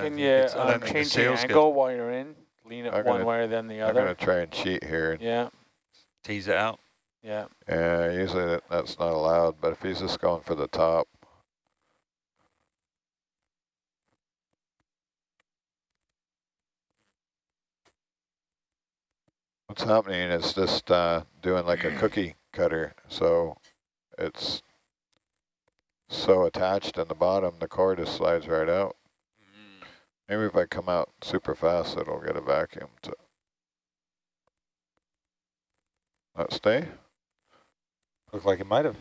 Can you um, don't the change the seal's good. angle while you're in? Lean it I'm one gonna- way or then the other? I'm going to try and cheat here. Yeah, Tease it out. yeah. Yeah, usually that, that's not allowed, but if he's just going for the top. What's happening is just uh, doing like a cookie cutter, so it's so attached in the bottom, the core just slides right out. Maybe if I come out super fast, it'll get a vacuum to not stay. Looked like it might have.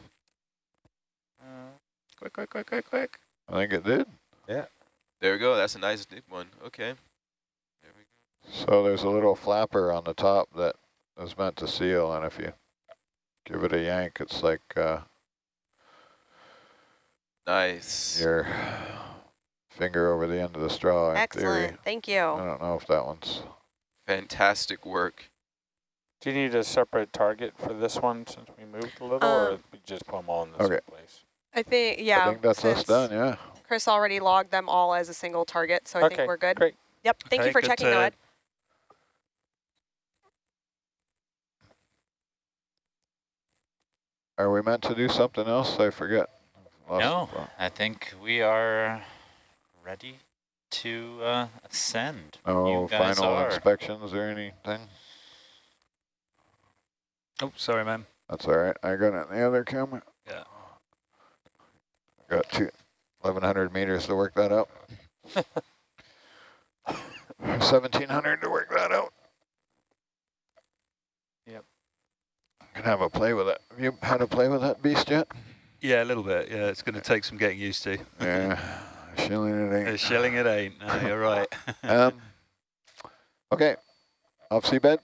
Quick, quick, quick, quick, quick. I think it did. Yeah. There we go. That's a nice deep one. Okay. There we go. So there's a little flapper on the top that is meant to seal, and if you give it a yank, it's like uh, Nice. your finger over the end of the straw in Excellent. theory. Thank you. I don't know if that one's... Fantastic work. Do you need a separate target for this one since we moved a little, or Um, we just put them all in the Okay. same place? I think, yeah. I think that's us done, yeah. Chris already logged them all as a single target, so I Okay, think we're good. great. Yep. Thank you for checking, to- Noed. Are we meant to do something else? I forget. Lost- No, I think we are ready to uh, ascend. Oh, you guys final are. inspections or anything? Oh, sorry, man. That's all right. I got it in the other camera. Yeah. Got two, 1,100 meters to work that out. 1,700 to work that out. Yep. Can have a play with it. Have you had a play with that beast yet? Yeah, a little bit. Yeah, it's going to take some getting used to. Yeah, shilling it ain't. A ain't. shilling it ain't. No, you're right. Um, okay, off seabed.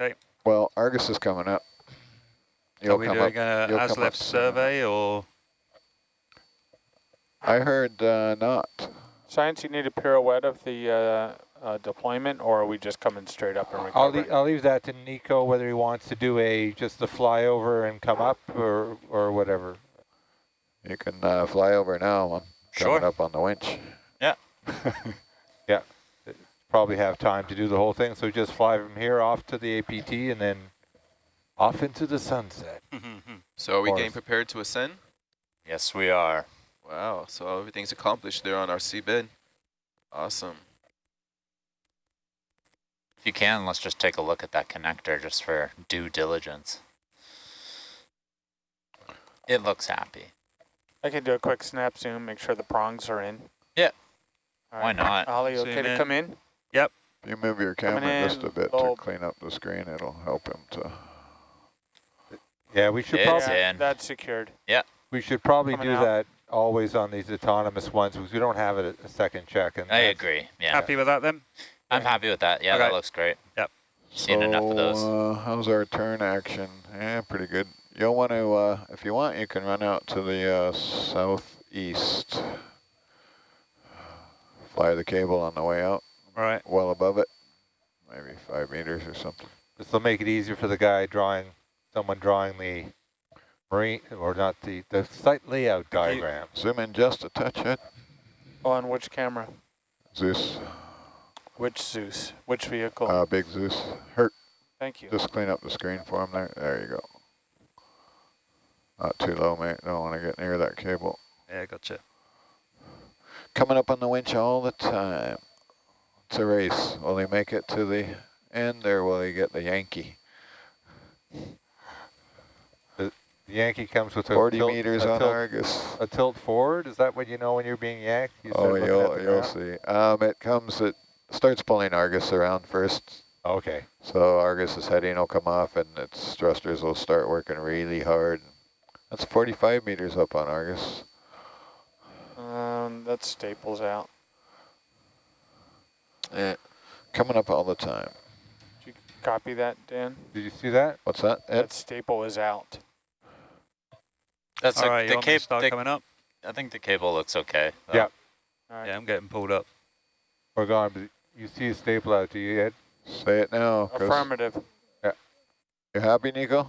Okay. Well, Argus is coming up. Are You'll we come doing up. a you'll ASLEF up soon. survey or? I heard uh, not. Science, you need a pirouette of the uh, uh, deployment, or are we just coming straight up and I'll, recovering? le I'll leave that to Nico, whether he wants to do a just a flyover and come up or or whatever. You can uh, fly over now. I'm coming Sure. up on the winch. Yeah. yeah. Probably have time to do the whole thing, so just fly from here off to the APT and then off into the sunset. So are we getting prepared to ascend? yes, we are. Wow. So everything's accomplished there on our seabed. Awesome. If you can, let's just take a look at that connector just for due diligence. It looks happy. I can do a quick snap zoom, make sure the prongs are in. Yeah. All Why not? Ollie, Zoom okay to come in? Yep. you move your Coming camera just a bit low. to clean up the screen, it'll help him to. Yeah, we should It's probably Yeah, in. That's secured. Yeah. We should probably Coming do out. that always on these autonomous ones because we don't have it a, a second check. And I agree. Yeah, Happy with that then? I'm happy with that. Yeah, Okay. that looks great. Yep. Seen so, enough of those. Uh, how's our turn action? Yeah, pretty good. You'll want to, uh, if you want, you can run out to the uh, southeast. Fly the cable on the way out, Right. well above it, maybe five meters or something. This will make it easier for the guy drawing, someone drawing the marine, or not the, the site layout diagram. Zoom in just a touch, Ed. On which camera? Zeus, Which Zeus? Which vehicle? uh, big Zeus. Hurt. Thank you. Just clean up the screen for him there. There you go. Not too low, mate. Don't want to get near that cable. Yeah, gotcha. Coming up on the winch all the time. It's a race. Will he make it to the end or will he get the Yankee? The Yankee comes with a 40 tilt, meters a on tilt, Argus. a tilt forward. Is that what you know when you're being yanked? You Oh, start looking at you'll, you'll see. Um, it comes, it starts pulling Argus around first. Okay. So Argus's heading will come off and its thrusters will start working really hard. That's 45 meters up on Argus. Um, that staples out. Eh, Coming up all the time. Did you copy that, Dan? Did you see that? What's that, Ed? That staple is out. That's All a, right, you the want cable. start coming up? I think the cable looks okay. though. Yeah. All right. Yeah, I'm getting pulled up. We're gone, but you see a staple out, do you, Ed? Say it now. Chris. Affirmative. Yeah. You happy, Nico?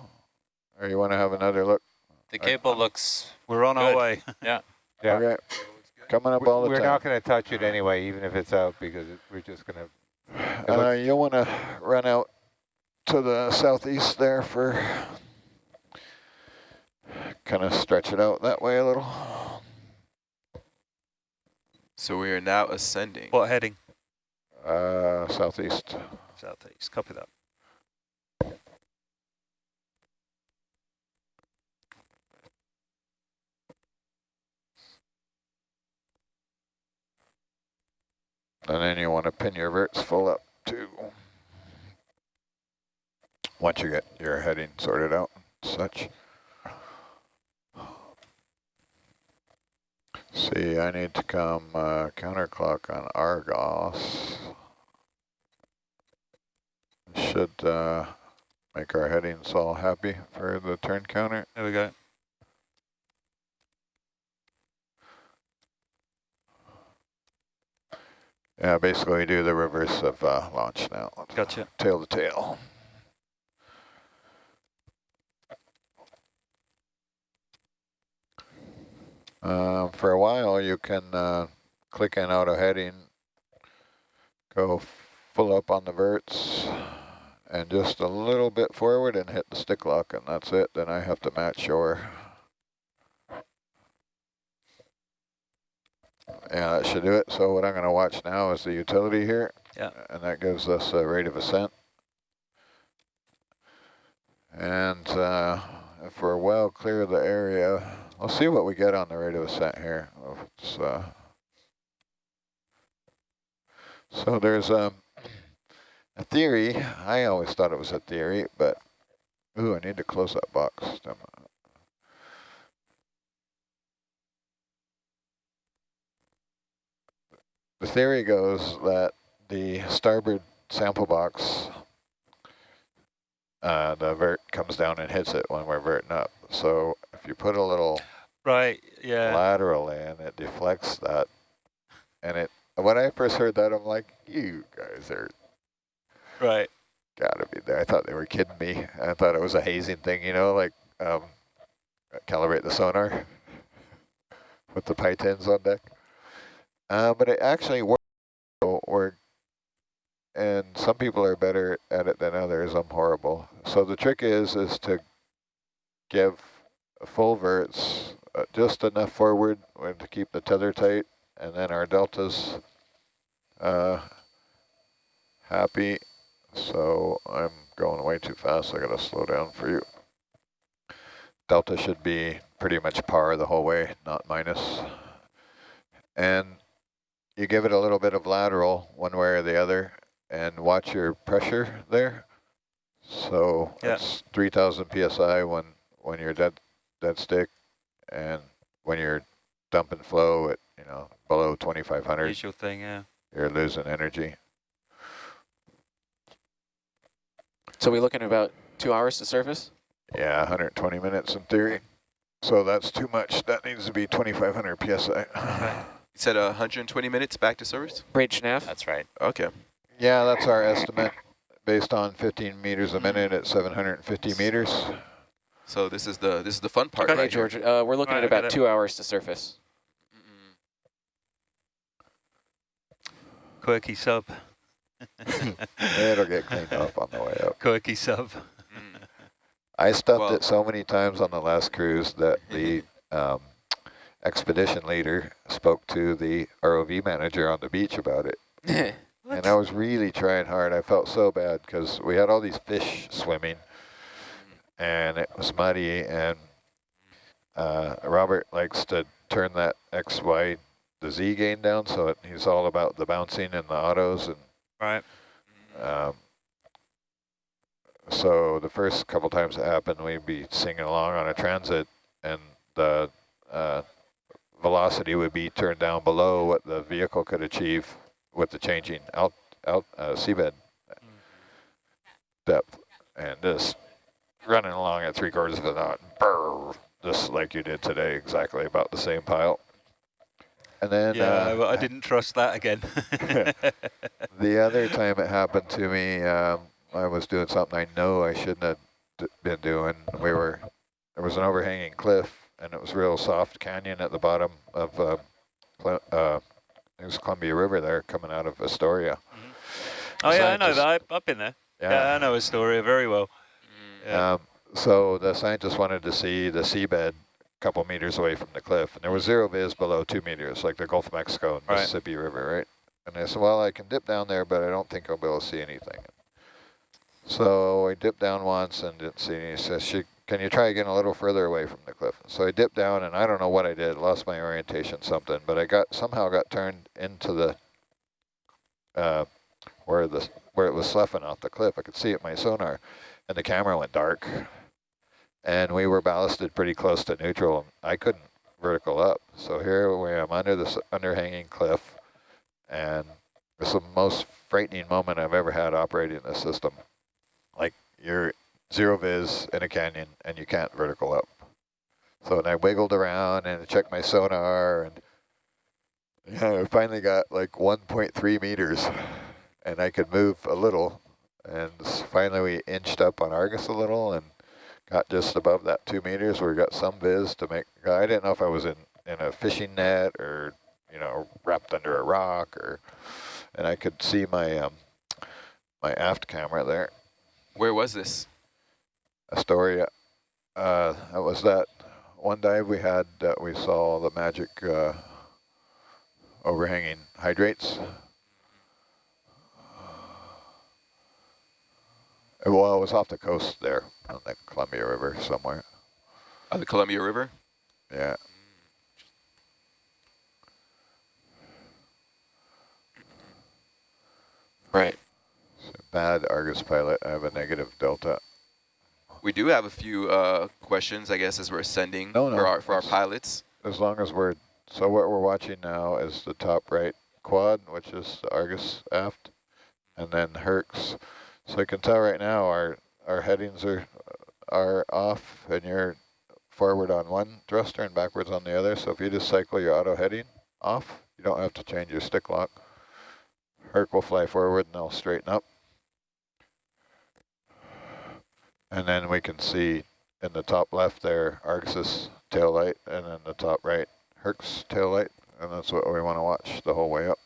Or you want to have another look? The cable looks We're on our way. Yeah. Okay. coming up all the time. We're not going to touch it anyway, even if it's out, because it, we're just going to. Uh, you'll want to run out to the southeast there for kind of stretch it out that way a little. So we are now ascending. What heading? Uh, southeast. Southeast. Copy that. And then you want to pin your verts full up too. Once you get your heading sorted out and such. See, I need to come uh, counterclock on Argus. Should uh, make our headings all happy for the turn counter. There we go. Yeah, basically we do the reverse of uh, launch now. Gotcha. Tail to tail. Um, for a while, you can uh, click in auto heading, go full up on the verts, and just a little bit forward and hit the stick lock, and that's it. Then I have to match shore. Yeah, that should do it. So what I'm going to watch now is the utility here. Yeah. And that gives us a rate of ascent. And uh, if we're well clear of the area, I'll see what we get on the rate of ascent here. It's, uh, so there's um, a theory. I always thought it was a theory, but ooh, I need to close that box. Damn it. The theory goes that the starboard sample box, uh, the vert comes down and hits it when we're verting up. So if you put a little Right. Yeah. lateral in, it deflects that. And it, when I first heard that, I'm like, you guys are Right. gotta be there. I thought they were kidding me. I thought it was a hazing thing, you know, like um, calibrate the sonar with the pythons on deck. Uh, but it actually works. Or, and some people are better at it than others. I'm horrible. So the trick is is to give full verts, uh, just enough forward to keep the tether tight, and then our deltas uh, happy. So I'm going way too fast. I gotta slow down for you. Delta should be pretty much par the whole way, not minus. And you give it a little bit of lateral one way or the other and watch your pressure there. So Yeah. it's 3000 PSI when, when you're dead, dead stick and when you're dumping flow at, you know, below 2500, Usual thing. Yeah. you're losing energy. So we looking at about two hours to surface? Yeah, 120 minutes in theory. So that's too much. That needs to be 2500 PSI. You said uh, 120 minutes back to service? Bridge nav? That's right. Okay. yeah, that's our estimate based on 15 meters a minute at 750 meters. So this is the this is the fun part, Okay, right. George, uh, we're looking Right, at about two hours to surface. Mm-mm. Quirky sub. It'll get cleaned up on the way up. Quirky sub. Mm. I stuffed Well- it so many times on the last cruise that the um, expedition leader spoke to the ROV manager on the beach about it. And I was really trying hard. I felt so bad because we had all these fish swimming and it was muddy and uh, Robert likes to turn that X, Y, the Z gain down so it, he's all about the bouncing and the autos and Right. um, so the first couple times it happened, we'd be singing along on a transit and the uh, velocity would be turned down below what the vehicle could achieve with the changing out, out uh, seabed depth and this running along at three quarters of a knot, brr, just like you did today, exactly about the same pile. And then yeah, uh, I didn't trust that again. the other time it happened to me, um, I was doing something I know I shouldn't have d been doing. We were, there was an overhanging cliff and it was real soft canyon at the bottom of uh, uh, it was Columbia River there coming out of Astoria. Oh yeah, I know that. I've, I've been there. Yeah. I know Astoria very well. Mm. Yeah. Um, so the scientists wanted to see the seabed a couple meters away from the cliff, and there was zero viz below two meters, like the Gulf of Mexico and Right. Mississippi River, right? And they said, well, I can dip down there, but I don't think I'll be able to see anything. So I dipped down once and didn't see any. Says, "She- can you try again a little further away from the cliff? So I dipped down, and I don't know what I did, lost my orientation, something, but I got somehow got turned into the uh, where the where it was sloughing off the cliff. I could see it my sonar, and the camera went dark and we were ballasted pretty close to neutral. I couldn't vertical up. So here we am under this underhanging cliff, and it's the most frightening moment I've ever had operating this system. Like you're zero viz in a canyon and you can't vertical up. So and I wiggled around and checked my sonar and yeah, I finally got like 1.3 meters and I could move a little. And finally we inched up on Argus a little and got just above that two meters where we got some viz to make, I didn't know if I was in, in a fishing net or, you know, wrapped under a rock or, and I could see my, um, my aft camera there, Where was this? Astoria. Uh, that was that one dive we had that we saw the magic, uh, overhanging hydrates. Uh, Well, it was off the coast there on the Columbia River somewhere. On the Columbia River? Yeah. Right. So bad Argus pilot. I have a negative delta. We do have a few uh, questions, I guess, as we're ascending No, no, for our for our pilots. As long as we're, so what we're watching now is the top right quad, which is the Argus aft, and then Hercs. So you can tell right now our, our headings are, are off and you're forward on one thruster and backwards on the other. So if you just cycle your auto heading off, you don't have to change your stick lock. Herc will fly forward and they'll straighten up. And then we can see in the top left there, Argus's tail light, and then the top right, Herc's tail light, and that's what we want to watch the whole way up.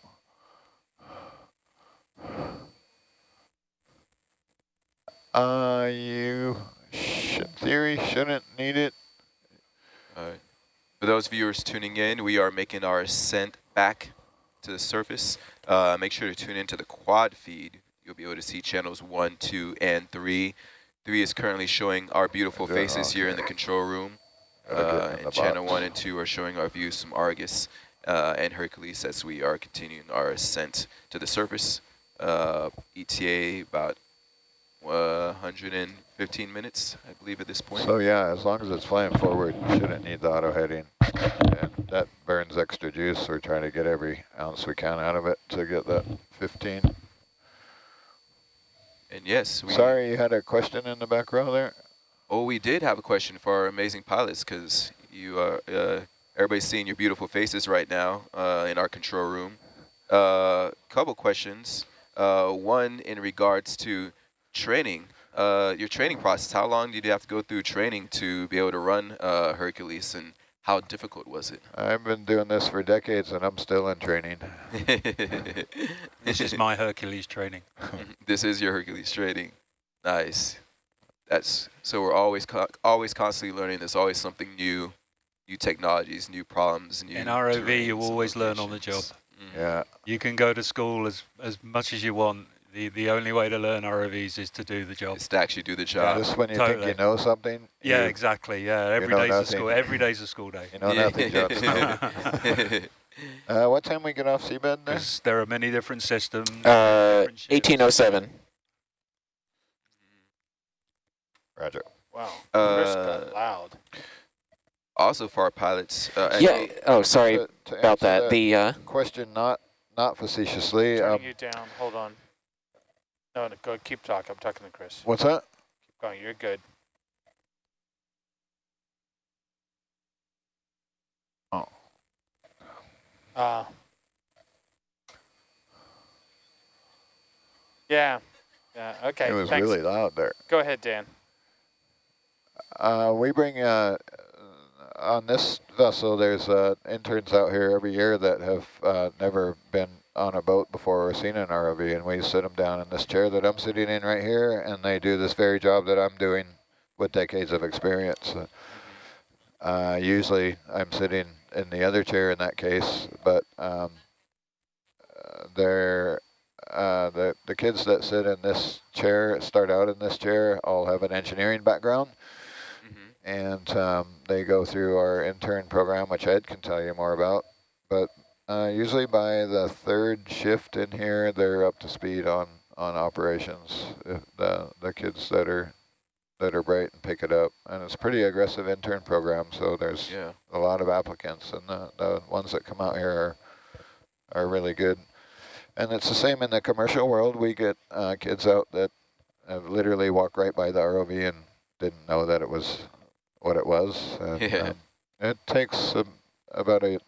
Uh, you, sh theory, shouldn't need it. Uh, for those viewers tuning in, we are making our ascent back to the surface. Uh, make sure to tune into the quad feed. You'll be able to see channels one, two, and three. Three is currently showing our beautiful faces here in the control room. Uh, and channel one and two are showing our views from Argus uh, and Hercules as we are continuing our ascent to the surface. Uh, ETA about uh, 115 minutes, I believe, at this point. So yeah, as long as it's flying forward, you shouldn't need the auto heading. And that burns extra juice. We're trying to get every ounce we can out of it to get that 15. And yes, we Sorry, you had a question in the back row there? Oh, we did have a question for our amazing pilots because you are uh, everybody's seeing your beautiful faces right now uh, in our control room. A uh, couple questions. Uh, one in regards to training. Uh, your training process. How long did you have to go through training to be able to run uh, Hercules, and how difficult was it? I've been doing this for decades and I'm still in training. This is my Hercules training. this is your Hercules training. Nice. That's so we're always co always constantly learning. There's always something new, new technologies, new problems, new. In ROV, you terrains and always learn on the job. locations. Mhm. Yeah. You can go to school as, as much as you want. The the only way to learn ROVs is to do the job. It's to actually do the job. Just when you think you know something, Yeah, you, exactly. Yeah, every know day's a school. Every day's a school day. you know nothing, Johnson. Uh, what time we get off seabed there? There are many different systems. Uh, different 1807. Roger. Wow. Uh, loud. also for our pilots. Uh, and- Yeah. Oh, sorry To- to about answer that. The uh, question not not facetiously. Turning Um, you down. Hold on. No, no, go. Keep talking. I'm talking to Chris. what's that? Keep going. You're good. Oh. Uh. Yeah. Yeah. Okay. It was thanks. really loud there. Go ahead, Dan. Uh, we bring uh, on this vessel, there's uh, interns out here every year that have uh, never been on a boat before or seen an ROV, and we sit them down in this chair that I'm sitting in right here, and they do this very job that I'm doing with decades of experience. Uh, usually I'm sitting in the other chair in that case, but um, they're uh, the, the kids that sit in this chair, start out in this chair, all have an engineering background. Mhm. And um, they go through our intern program, which Ed can tell you more about. But uh, usually by the third shift in here, they're up to speed on, on operations. If the, the kids that are that are bright and pick it up. And it's a pretty aggressive intern program, so there's Yeah. a lot of applicants, and the, the ones that come out here are, are really good. And it's the same in the commercial world. We get uh, kids out that have literally walked right by the ROV and didn't know that it was what it was. And, Yeah. um, it takes um, about a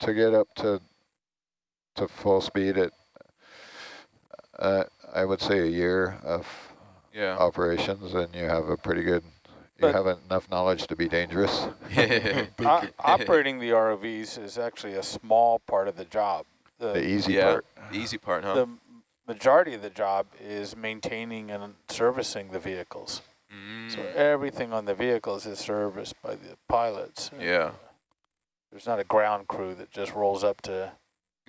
to get up to to full speed. It uh, I would say a year of Yeah. operations, and you have a pretty good. You But- have enough knowledge to be dangerous. O- Operating the ROVs is actually a small part of the job. The The, easy yeah. part. The easy part, huh? the majority of the job is maintaining and servicing the vehicles. So Mm, everything on the vehicles is serviced by the pilots. yeah. There's not a ground crew that just rolls up to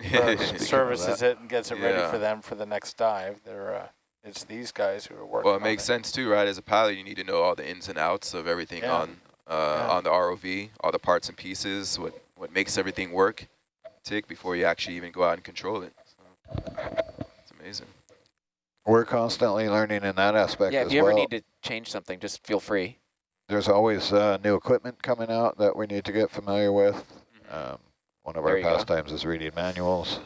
Speaking of services it and gets it ready for them for the next dive. They're uh, it's these guys who are working. Well, it on makes sense too, right? As a pilot, you need to know all the ins and outs of everything Yeah. on uh, Yeah. on the ROV, all the parts and pieces, what what makes everything work, tick before you actually even go out and control it. So, it's amazing. We're constantly learning in that aspect Yeah, as if you ever need to change something, just feel free. There's always uh, new equipment coming out that we need to get familiar with. Mhm. Um, one of There our go. pastimes is reading manuals.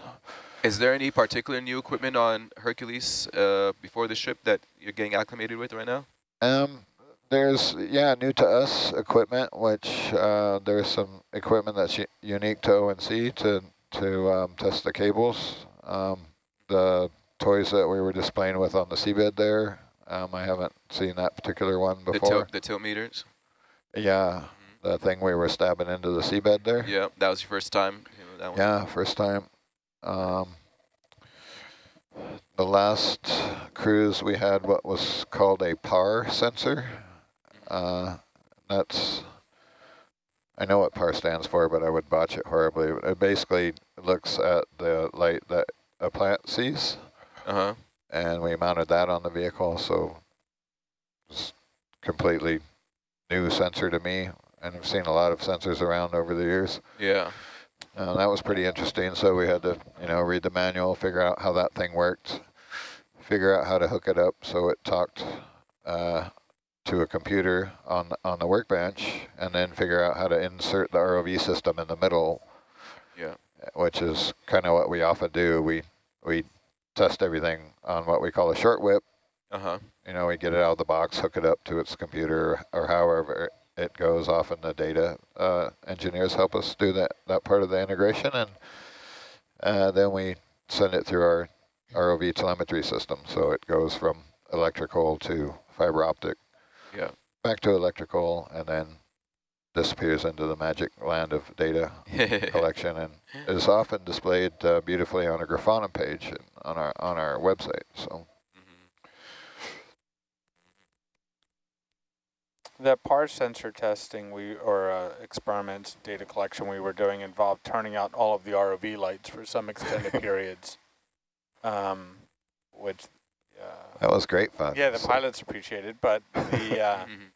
Is there any particular new equipment on Hercules uh, before the ship that you're getting acclimated with right now? Um, there's, yeah, new to us equipment, which uh, there's some equipment that's unique to ONC to, to um, test the cables. Um, the toys that we were displaying with on the seabed there, um, I haven't seen that particular one The before. tilt, the tilt meters. Yeah, the thing we were stabbing into the seabed there. Yeah, that was your first time. That one. Yeah, first time. Um, the last cruise we had what was called a PAR sensor. Uh, that's, I know what PAR stands for, but I would botch it horribly. It basically looks at the light that a plant sees, Uh huh. And we mounted that on the vehicle, so it's completely new sensor to me, and I've seen a lot of sensors around over the years. Yeah. Uh, that was pretty interesting. So we had to, you know, read the manual, figure out how that thing worked, figure out how to hook it up so it talked uh, to a computer on on the workbench, and then figure out how to insert the ROV system in the middle. Yeah. Which is kind of what we often do. We we test everything on what we call a short whip. Uh huh. You know, we get it out of the box, hook it up to its computer, or however it goes. Often the data uh, engineers help us do that that part of the integration, and uh, then we send it through our ROV telemetry system. So it goes from electrical to fiber optic, Yeah. back to electrical, and then disappears into the magic land of data collection, and is often displayed uh, beautifully on a Grafana page on our on our website. So. Mhm. That PAR sensor testing we or uh, experiments data collection we were doing involved turning out all of the ROV lights for some extended periods, um, which uh, That was great fun. yeah the So- pilots appreciated, it, but the uh, Mhm.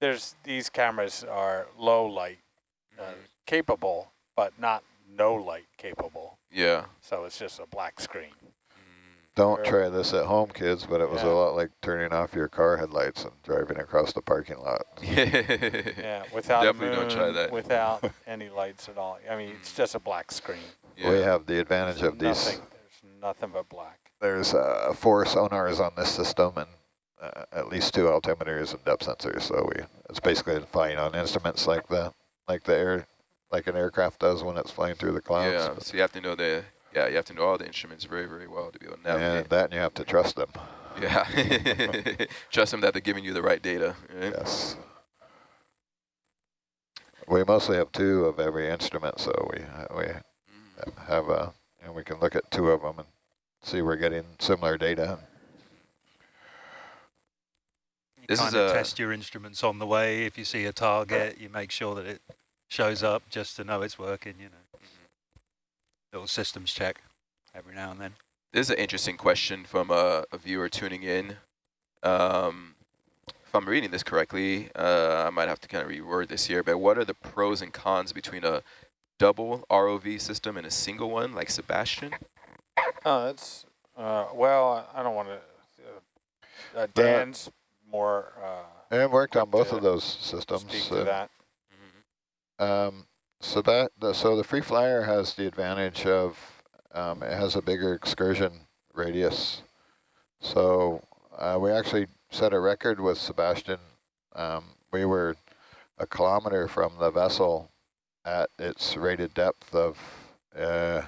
There's these cameras are low light uh, capable, but not no light capable. Yeah. So it's just a black screen. Don't Sure. try this at home, kids, but it was Yeah. a lot like turning off your car headlights and driving across the parking lot. Mm. Yeah, without a Definitely don't try that. Without any lights at all. I mean, it's just a black screen. yeah. We have the advantage There's of these. There's nothing but black. There's uh, four sonars on this system and uh, at least two altimeters and depth sensors. So we it's basically flying on instruments like the like the air like an aircraft does when it's flying through the clouds. Yeah. So you have to know the yeah you have to know all the instruments very very well to be able to and navigate. that and you have to trust them. Yeah. Trust them that they're giving you the right data. Right? Yes. we mostly have two of every instrument, so we we Mm. have a and we can look at two of them and see we're getting similar data. You This is kind of a- test your instruments on the way. If you see a target, you make sure that it shows up just to know it's working, you know. Little systems check every now and then. This is an interesting question from a, a viewer tuning in. Um, if I'm reading this correctly, uh, I might have to kind of reword this here, but what are the pros and cons between a double ROV system and a single one like SuBastian? Oh, that's, uh, well, I don't want to, uh, uh, Dan's more, uh, And worked on both of those systems. speak to and, that. Um, so that the, so the free flyer has the advantage of um, it has a bigger excursion radius. So uh, we actually set a record with SuBastian. Um, we were a kilometer from the vessel at its rated depth of, uh,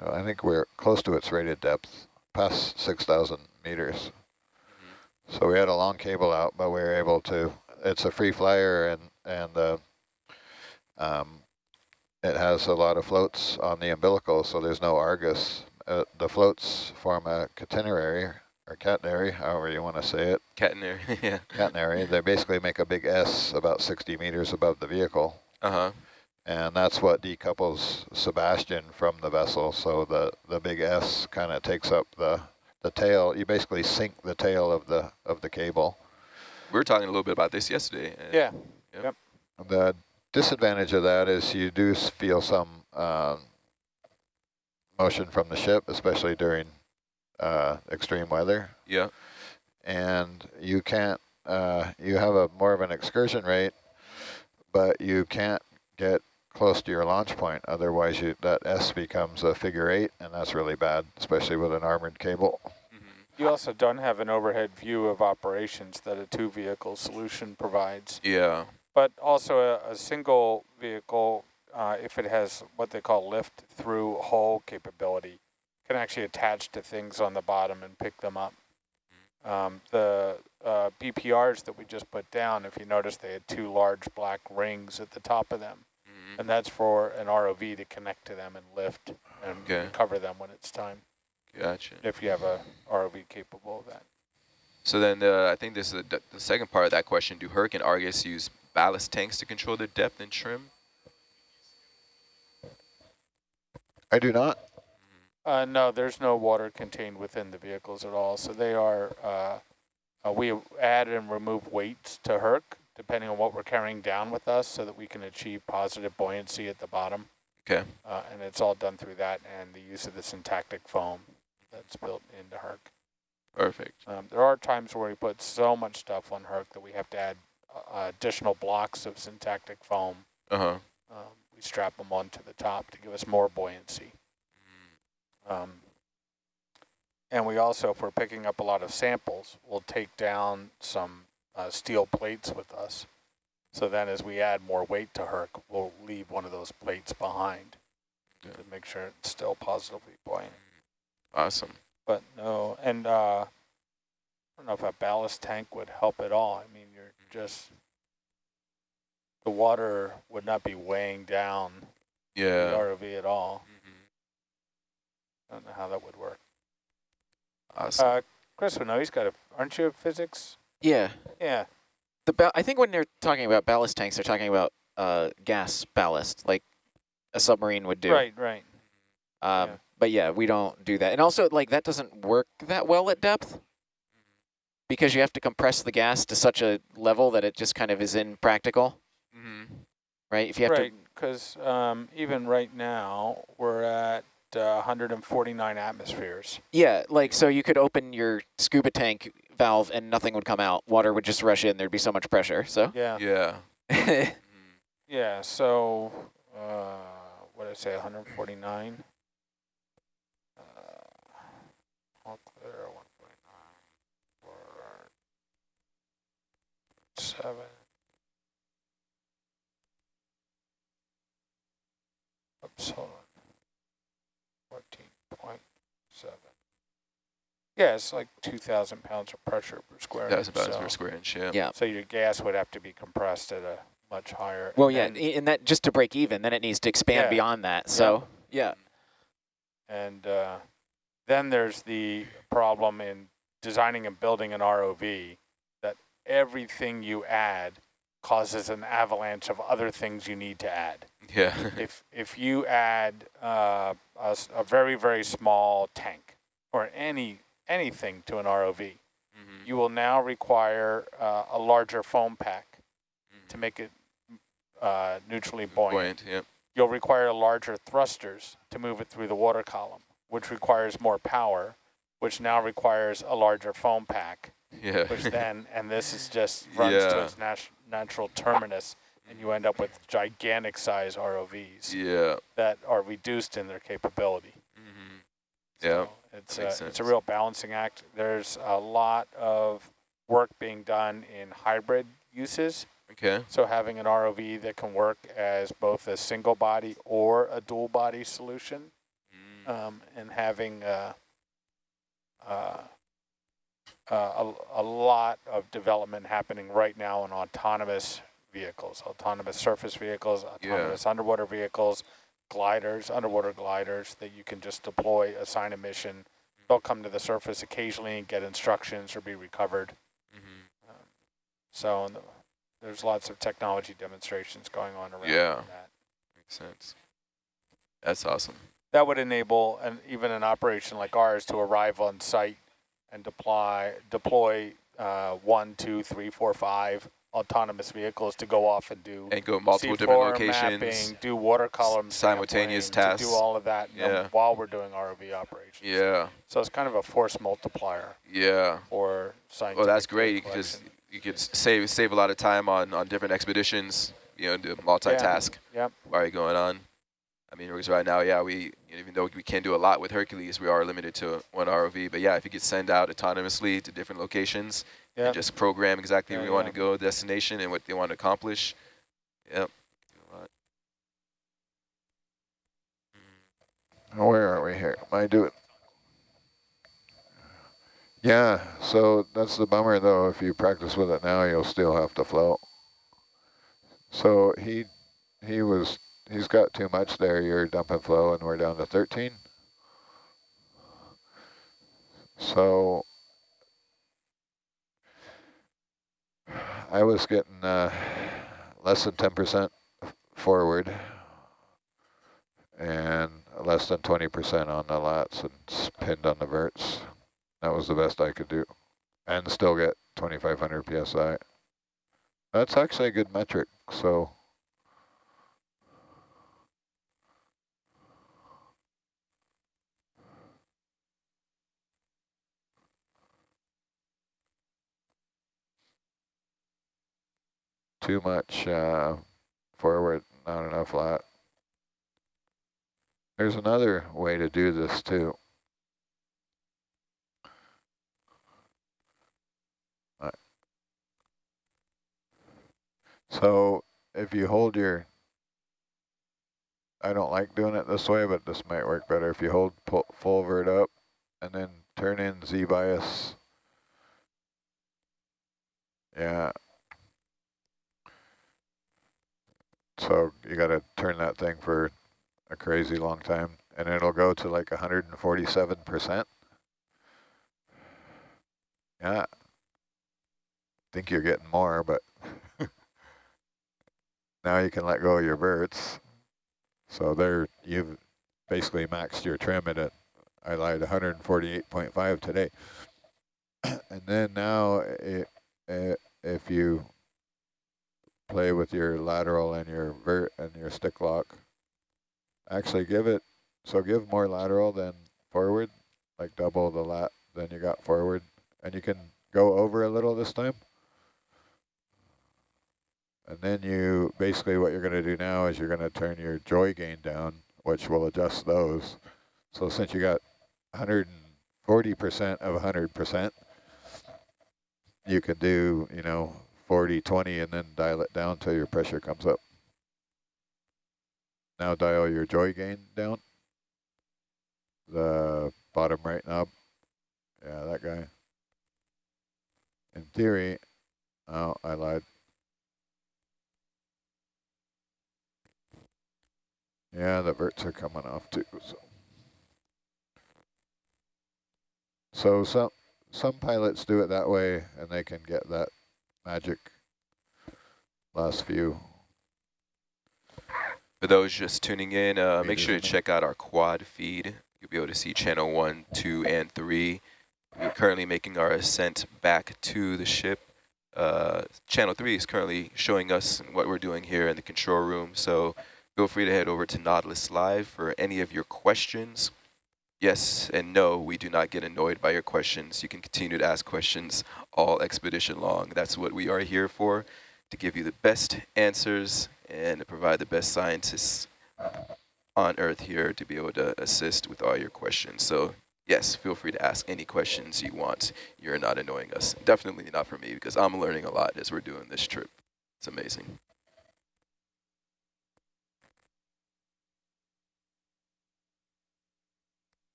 I think we're close to its rated depth, past 6,000 meters. So we had a long cable out, but we were able to, it's a free flyer and, and uh, um, it has a lot of floats on the umbilical, so there's no Argus. Uh, the floats form a catenary or catenary, however you want to say it, Catenair, yeah. catenary. They basically make a big S about 60 meters above the vehicle. Uh-huh. And that's what decouples SuBastian from the vessel. So the, the big S kind of takes up the, the tail. You basically sink the tail of the of the cable. We were talking a little bit about this yesterday. and- Yeah, The disadvantage of that is you do feel some um, motion from the ship, especially during uh, extreme weather. Yeah. And you can't, uh, you have a more of an excursion rate, but you can't get close to your launch point. Otherwise, you that S becomes a figure eight, and that's really bad, especially with an armored cable. Mhm. you also don't have an overhead view of operations that a two-vehicle solution provides. Yeah. But also a, a single vehicle, uh, if it has what they call lift-through hull capability, can actually attach to things on the bottom and pick them up. Um, the uh, BPRs that we just put down, if you notice, they had two large black rings at the top of them. And that's for an ROV to connect to them and lift and Okay. recover them when it's time, Gotcha. if you have a ROV capable of that. So then uh, I think this is the, the second part of that question. Do Herc and Argus use ballast tanks to control their depth and trim? I do not. Uh, no, there's no water contained within the vehicles at all. So they are, uh, uh, we add and remove weights to Herc, depending on what we're carrying down with us, so that we can achieve positive buoyancy at the bottom. Okay. Uh, and it's all done through that and the use of the syntactic foam that's built into Herc. Perfect. Um, there are times where we put so much stuff on Herc that we have to add uh, additional blocks of syntactic foam. Uh-huh. Um, we strap them onto the top to give us more buoyancy. Um, and we also, if we're picking up a lot of samples, we'll take down some uh, steel plates with us. So then as we add more weight to Herc, we'll leave one of those plates behind Yeah. to make sure it's still positively buoyant. Awesome. But no, and uh, I don't know if a ballast tank would help at all. I mean, you're just, the water would not be weighing down the Yeah. ROV at all. Mhm. I don't know how that would work. Awesome. Uh, Chris would know. He's got a. Aren't you a physics? Yeah. Yeah. The ba- I think when they're talking about ballast tanks, they're talking about uh, gas ballast, like a submarine would do. Right. Right. Um, yeah. But yeah, we don't do that. And also, like, that doesn't work that well at depth because you have to compress the gas to such a level that it just kind of is impractical, Mhm. right? If you have Right. Because um, even right now we're at uh, 149 atmospheres. yeah, like, so you could open your scuba tank valve and nothing would come out. Water would just rush in. There'd be so much pressure. So, Yeah. Yeah. yeah. So uh, what did I say? 149. Uh, all clear. 149. Four, seven. Oops, hold on. 14.7. Yeah, it's like 2,000 pounds of pressure per square That's inch. about so, per square inch. Yeah. Yeah. so your gas would have to be compressed at a much higher. Well, And yeah, then- and that just to break even, then it needs to expand Yeah. beyond that. So, yeah. And uh, then there's the problem in designing and building an ROV that everything you add causes an avalanche of other things you need to add. Yeah. if if you add uh, a, s- a very very small tank or any anything to an ROV, Mhm. you will now require uh, a larger foam pack to make it uh, neutrally buoyant. Buoyant, yeah. You'll require larger thrusters to move it through the water column, which requires more power, which now requires a larger foam pack, Yeah. which then, and this is just runs to its nat- natural terminus, and you end up with gigantic size ROVs yeah. that are reduced in their capability. hmm Yeah. So it's a, it's a real balancing act. There's a lot of work being done in hybrid uses. Okay. So having an ROV that can work as both a single body or a dual body solution, Mm. um, and having uh, uh, uh, a, a lot of development happening right now in autonomous vehicles, autonomous surface vehicles, Yeah. autonomous underwater vehicles, gliders, underwater gliders that you can just deploy, assign a mission. They'll come to the surface occasionally and get instructions or be recovered. Mhm. So and the- there's lots of technology demonstrations going on around Yeah. that. Makes sense. That's awesome. That would enable an, even an operation like ours to arrive on site and deploy deploy uh, one, two, three, four, five autonomous vehicles to go off and do And go multiple different locations. mapping, do water column simultaneous tasks. do all of that Yeah. while we're doing ROV operations. Yeah. So it's kind of a force multiplier Yeah. for scientific. Well, that's great. You could just you could save save a lot of time on on different expeditions. You know, do multitask Yeah. Yep. while you're going on. I mean, because right now, yeah, we even though we can do a lot with Hercules, we are limited to one ROV. But yeah, if you could send out autonomously to different locations Yep. and just program exactly Yeah, where you want to go, destination, and what they want to accomplish. Yep. Do. Where are we here? Am do it. Yeah, so that's the bummer though. If you practice with it now, you'll still have to float. So he he was he's got too much there. You're dumping flow, and we're down to 13. So I was getting uh, less than 10% forward and less than 20% on the lats and pinned on the verts. That was the best I could do. And still get 2,500 PSI. That's actually a good metric, so. Too much uh, forward, not enough lat. There's another way to do this too. So if you hold your, I don't like doing it this way, but this might work better. If you hold pull, full vert up and then turn in Z bias. Yeah. So you got to turn that thing for a crazy long time and it'll go to like 147%. Yeah. Think you're getting more, but now you can let go of your verts. So there you've basically maxed your trim at it. I lied 148.5 today. and then now it, it, if you play with your lateral and your vert and your stick lock, actually give it, so give more lateral than forward, like double the lat than you got forward. And you can go over a little this time. And then you, basically what you're going to do now is you're going to turn your joy gain down, which will adjust those. So since you got 140% of 100%, you can do, you know, 40, 20, and then dial it down till your pressure comes up. Now dial your joy gain down. The bottom right knob. Yeah, that guy. In theory, oh, I lied. Yeah, the verts are coming off too. So, so some some pilots do it that way, and they can get that magic last few. For those just tuning in, uh, make sure to check out our quad feed. You'll be able to see channel one, two, and three. We're currently making our ascent back to the ship. Uh, channel three is currently showing us what we're doing here in the control room. So feel free to head over to Nautilus Live for any of your questions. Yes and no, we do not get annoyed by your questions. You can continue to ask questions all expedition long. That's what we are here for, to give you the best answers and to provide the best scientists on Earth here to be able to assist with all your questions. So yes, feel free to ask any questions you want. You're not annoying us. Definitely not for me because I'm learning a lot as we're doing this trip. It's amazing.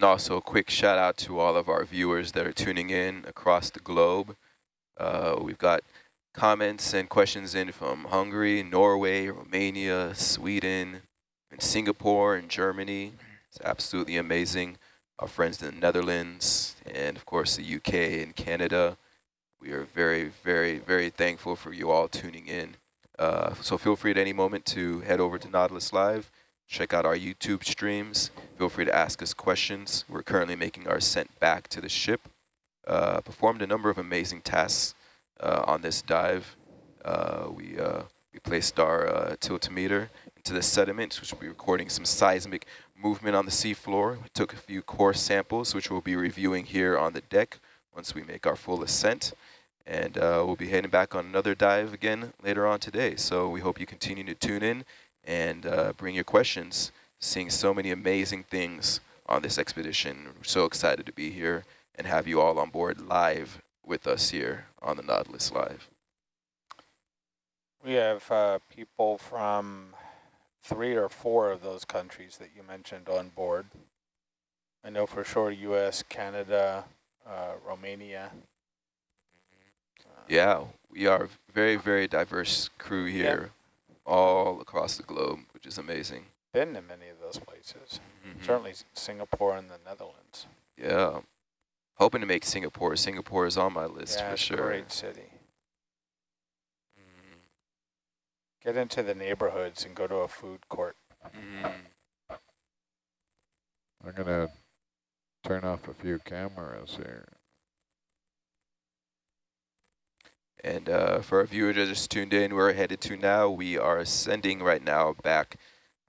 And also a quick shout out to all of our viewers that are tuning in across the globe. Uh, we've got comments and questions in from Hungary, Norway, Romania, Sweden, and Singapore and Germany. It's absolutely amazing. Our friends in the Netherlands and of course the UK and Canada. We are very, very, very thankful for you all tuning in. Uh, so feel free at any moment to head over to Nautilus Live, check out our YouTube streams. Feel free to ask us questions. We're currently making our ascent back to the ship. Uh, performed a number of amazing tasks uh, on this dive. Uh, we, uh, we placed our uh, tiltometer into the sediment, which will be recording some seismic movement on the seafloor. We took a few core samples, which we'll be reviewing here on the deck once we make our full ascent. And uh, we'll be heading back on another dive again later on today. So we hope you continue to tune in and uh, bring your questions. Seeing so many amazing things on this expedition. We're so excited to be here and have you all on board live with us here on the Nautilus Live. We have uh, people from three or four of those countries that you mentioned on board. I know for sure U.S., Canada, uh, Romania. Yeah, we are a very, very diverse crew here all across the globe, which is amazing. Been to many of those places. Mhm. Certainly Singapore and the Netherlands. Yeah. Hoping to make Singapore. Singapore is on my list yeah, for it's a sure. great city. Mhm. Get into the neighborhoods and go to a food court. Mhm. I'm gonna turn off a few cameras here. And uh, for our viewers that just tuned in, we're headed to now. We are ascending right now back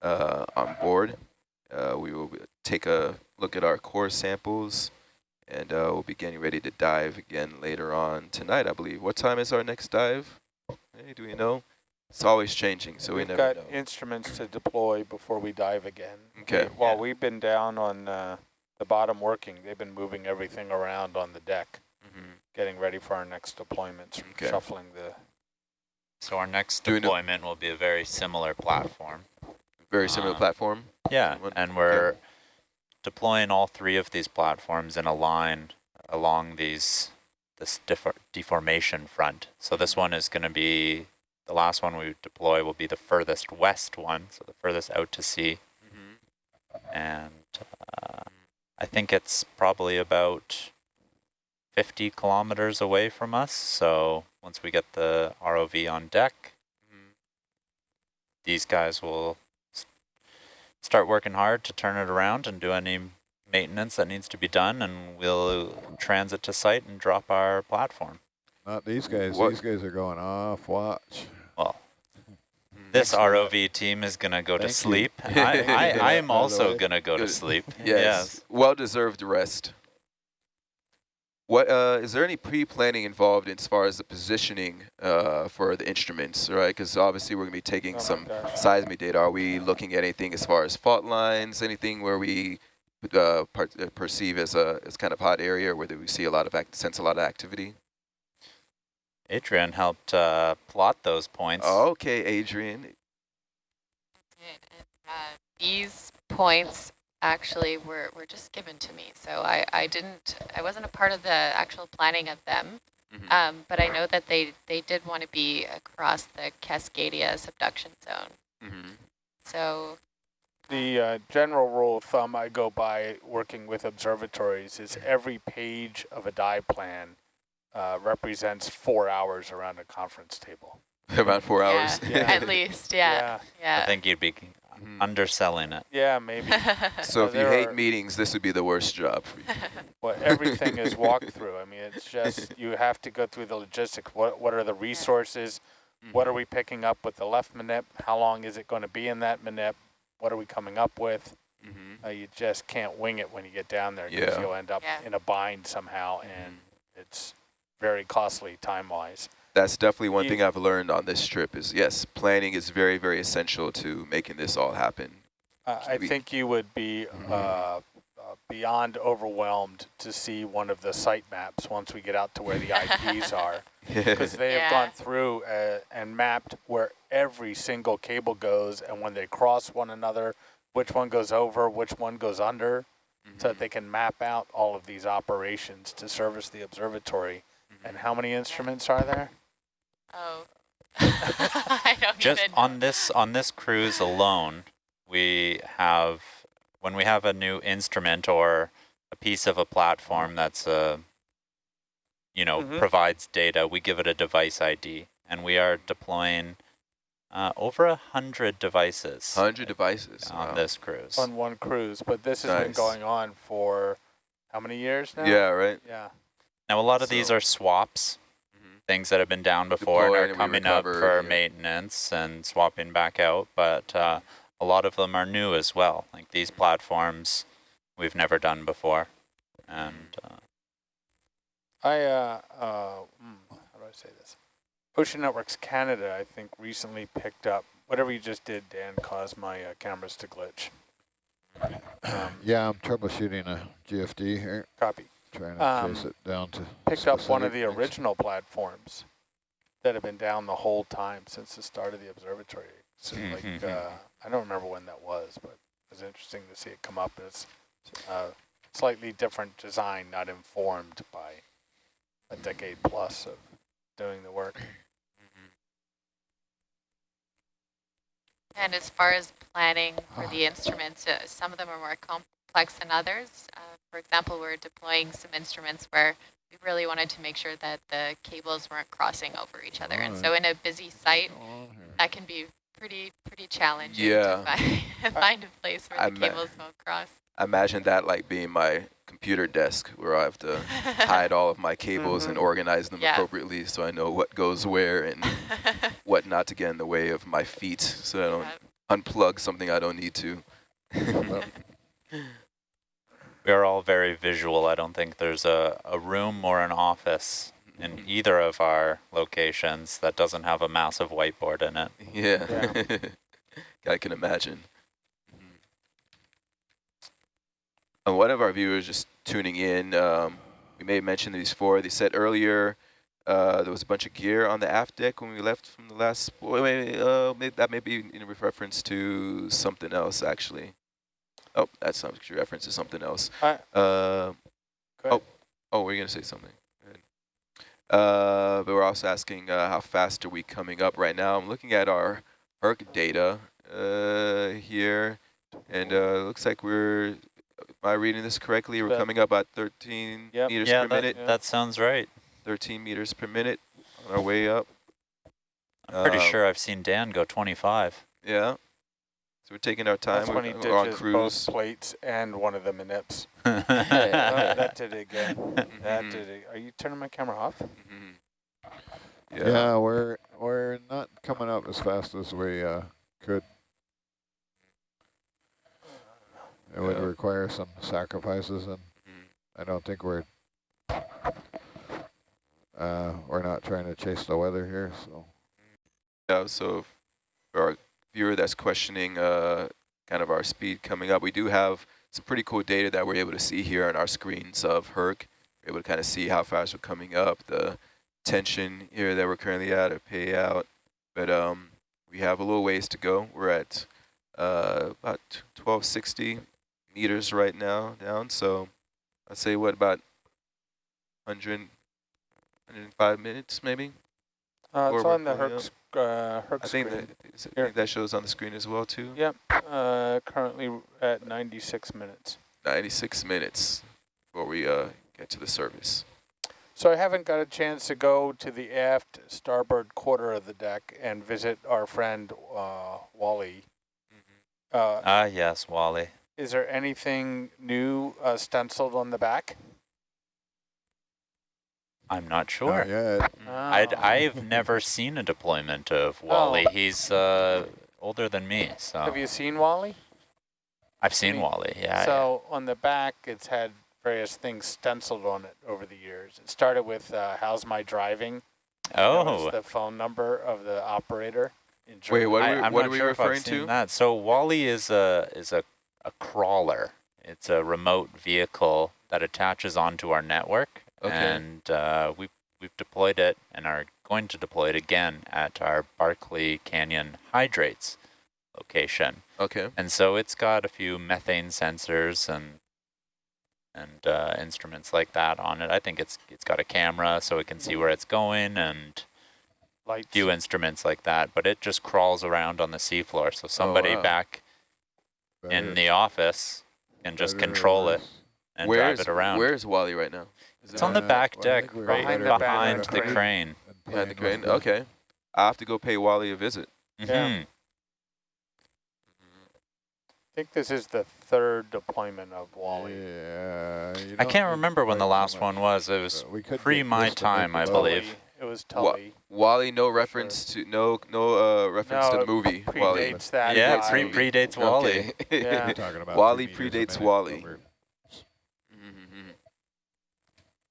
uh, on board. Uh, we will take a look at our core samples, and uh, we'll be getting ready to dive again later on tonight, I believe. What time is our next dive? Hey, do we know? It's always changing, so We've we never got instruments to deploy before we dive again. Okay. While we've been down on uh, the bottom working, they've been moving everything around on the deck. Getting ready for our next deployments, Okay. shuffling the So our next Doing deployment will be a very similar platform. Very similar Uh, platform. Yeah, One- and we're deploying all three of these platforms in a line along these this defor deformation front. So this one is going to be the last one we deploy will be the furthest west one, so the furthest out to sea, Mhm. and uh, I think it's probably about 50 kilometers away from us. So once we get the ROV on deck, Mhm. these guys will start working hard to turn it around and do any maintenance that needs to be done, and we'll transit to site and drop our platform. Not these guys. What- These guys are going off watch. Well, Mhm. This Thanks for that. ROV team is going to go to Thank you. sleep. I, I, I am also going to go to Good. sleep. Yes, well-deserved rest. What uh, is there any pre-planning involved as far as the positioning uh, for the instruments, right? Because obviously we're going to be taking Oh some gosh. seismic data. Are we looking at anything as far as fault lines, anything where we uh, per uh, perceive as a as kind of hot area, where we see a lot of act sense a lot of activity? Adrian helped uh, plot those points. Okay, Adrian. uh, these points actually were, were just given to me. So I, I didn't, I wasn't a part of the actual planning of them. Mhm. Um, but I know that they, they did want to be across the Cascadia subduction zone. Mhm. So The uh, general rule of thumb I go by working with observatories is every page of a dive plan uh, represents four hours around a conference table. About four yeah, hours. Yeah. at least, yeah, I yeah. think you'd be Mhm. underselling it. Yeah, maybe. So if you hate are- meetings, this would be the worst job. Well, everything is walked through. I mean, it's just you have to go through the logistics. What what are the resources? What are we picking up with the left manip? How long is it going to be in that manip? What are we coming up with? Mhm. Uh, you just can't wing it when you get down there because Yeah. you'll end up Yeah. in a bind somehow, and it's very costly time-wise. That's definitely one You- thing I've learned on this trip is yes, planning is very, very essential to making this all happen. Uh, I we- think you would be uh, uh, beyond overwhelmed to see one of the site maps once we get out to where the IPs are. because they have Yeah. gone through uh, and mapped where every single cable goes and when they cross one another, which one goes over, which one goes under, so that they can map out all of these operations to service the observatory. And how many instruments are there? Oh. I don't Just even on this on this cruise alone, we have when we have a new instrument or a piece of a platform that's a you know Mhm. provides data, we give it a device ID, and we are deploying uh, over a hundred devices 100 devices. on wow. this cruise. On one cruise, but this has been going on for how many years now? Yeah, right. Yeah. Now a lot of these are swaps. Things that have been down before Deployed and and are we coming up for yeah. maintenance and swapping back out. But uh, a lot of them are new as well. Like these platforms, we've never done before, and uh, I, uh, uh, hmm, how do I say this? Ocean Networks Canada, I think, recently picked up, whatever you just did, Dan, caused my uh, cameras to glitch. Um, Yeah, I'm troubleshooting a GFD here, copy. Trying to Um, trace it down to. Picked up one of the things. original platforms that have been down the whole time since the start of the observatory. So like, Mhm. uh, I don't remember when that was, but it was interesting to see it come up. It's uh, slightly different design, not informed by a decade plus of doing the work. And as far as planning for the instruments, uh, some of them are more complex than others. Uh, for example, we're deploying some instruments where we really wanted to make sure that the cables weren't crossing over each other. And so in a busy site, Go on here. that can be pretty pretty challenging Yeah. to find, find a place where I the cables won't cross. I Imagine that like being my computer desk where I have to hide all of my cables and organize them Yeah. appropriately so I know what goes where and what not to get in the way of my feet so I don't Yeah. unplug something I don't need to. We are all very visual. I don't think there's a, a room or an office in either of our locations that doesn't have a massive whiteboard in it. Yeah. I can imagine. And one of our viewers just tuning in, um, we may have mentioned these before. They said earlier uh, there was a bunch of gear on the aft deck when we left from the last. Wait, wait, uh, may, that may be in reference to something else, actually. Oh, that's some reference to something else. Hi. Uh, Go ahead. Oh, we're going to say something. Uh, but we're also asking uh, how fast are we coming up right now. I'm looking at our Herc data uh, here, and uh, looks like we're, am I reading this correctly? We're coming up at 13 Yep. meters yeah, per that, minute. yeah. that sounds right. 13 meters per minute on our way up. I'm pretty Um, sure I've seen Dan go 25. Yeah. So we're taking our time. That's We're, when he we're on ditches cruise. both plates and one of the manips. Oh, that did it again. That Mhm. did it. Are you turning my camera off? Mhm. Yeah, we're we're not coming up as fast as we uh, could. It would require some sacrifices, and Mm. I don't think we're uh, we're not trying to chase the weather here. So Yeah, so for our viewer that's questioning uh, kind of our speed coming up, we do have some pretty cool data that we're able to see here on our screens of Herc. We're able to kind of see how fast we're coming up, the tension here that we're currently at, a payout. But um, we have a little ways to go. We're at uh, about 1260 meters right now down. So I'd say what, about 100, 105 minutes maybe? Uh, it's on the pulling Herc, uh, Herc I think screen. that, is it- Here. think that shows on the screen as well too. Yep, uh, currently at 96 minutes. 96 minutes before we uh, get to the service. So I haven't got a chance to go to the aft starboard quarter of the deck and visit our friend uh, Wally. Uh, Ah, yes, Wally. is there anything new uh, stenciled on the back? I'm not sure. not yet. I'd, Oh. I've never seen a deployment of Wally. He's uh, older than me, so Have you seen Wally? I've seen me- Wally. Yeah. so on the back, it's had various things stenciled on it over the years. It started with uh, "How's my driving?" yeah. That was Oh, the phone number of the operator. In Wait, German. what are we, I'm what not are we sure referring to? That. So Wally is a is a, a crawler. It's a remote vehicle that attaches onto our network, Okay. and uh, we've we've deployed it and are going to deploy it again at our Barkley Canyon Hydrates location. Okay. And so it's got a few methane sensors and and uh, instruments like that on it. I think it's it's got a camera so it can see where it's going and Lights. few instruments like that. But it just crawls around on the seafloor, so somebody wow. back in the office can just better control it and Where's drive it around. Where's Wally right now? Is it's it on the back well, deck, think right behind behind, the the the crane. crane. behind the crane? Okay. I have to go pay Wally a visit. Yeah. Mhm. I think this is the third deployment of Wally. Yeah. I can't remember when the last one was. It was we could pre my time, I believe. It was Wa- Tully. Wally, no reference to no no uh, reference No, to the it movie. Wally. That. yeah, pre predates Wally. Okay. Yeah. We're talking about Wally three predates Wally. over-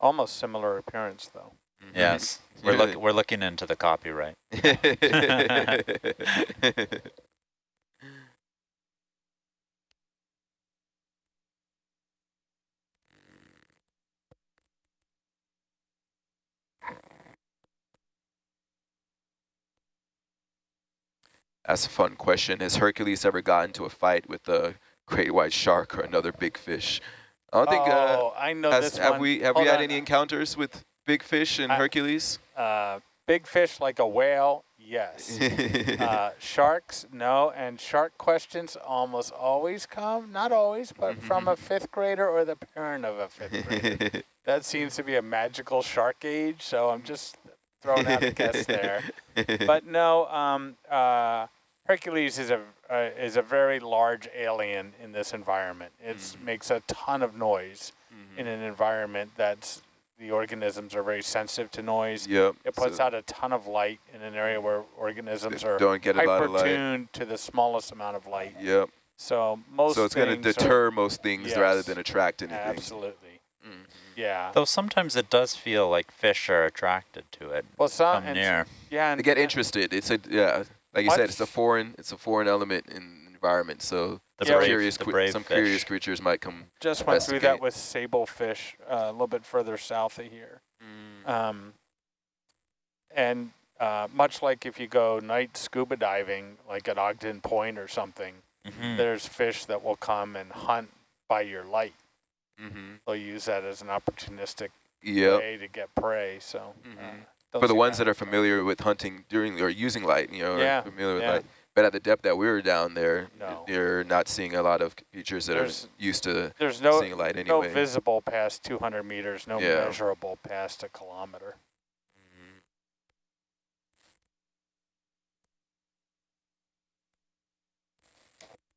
Almost similar appearance, though. mhm. Yes, we're look we're looking into the copyright. That's a fun question. Has Hercules ever gotten into a fight with a great white shark or another big fish? I don't think. Uh, oh, I know has, this have one. we have Hold we had on. any encounters with big fish and I- Hercules? Uh, big fish like a whale, yes. uh, sharks, no. And shark questions almost always come, not always, but from a fifth grader or the parent of a fifth grader. that seems to be a magical shark age, so I'm just throwing out a guess there. But no, um, uh, Hercules is a uh, is a very large alien in this environment. It Mhm. makes a ton of noise Mhm. in an environment that's the organisms are very sensitive to noise. Yep. It puts so out a ton of light in an area where organisms are don't get a lot of light. hyper-tuned to the smallest amount of light. Yep. So most So it's going to things are- deter most things rather than attract anything. Absolutely. Mhm. Yeah. Though sometimes it does feel like fish are attracted to it. Well, some Come and, near. yeah, They and get and- interested. It's a yeah, like you said, it's a foreign it's a foreign element in the environment. So The Yeah, some brave, curious the brave some fish. curious creatures might come. just went through that investigate. with sablefish uh, a little bit further south of here. Um, and uh, much like if you go night scuba diving, like at Ogden Point or something, Mhm. there's fish that will come and hunt by your light. Mm-hmm. They'll use that as an opportunistic Yep. way to get prey. So uh, Mhm. Don't For the ones that are familiar with hunting during or using light, you know, Yeah, are familiar with yeah. light. But at the depth that we were down there, No. you're not seeing a lot of creatures that There's are used to There's no seeing light no visible past 200 meters, no Yeah. measurable past a kilometer. Mhm.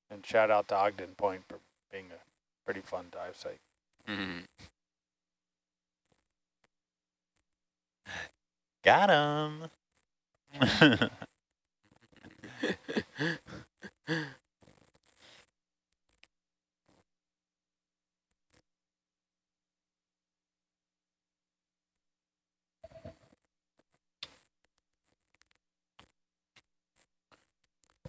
And shout out to Ogden Point for being a pretty fun dive site. Mhm. Got him.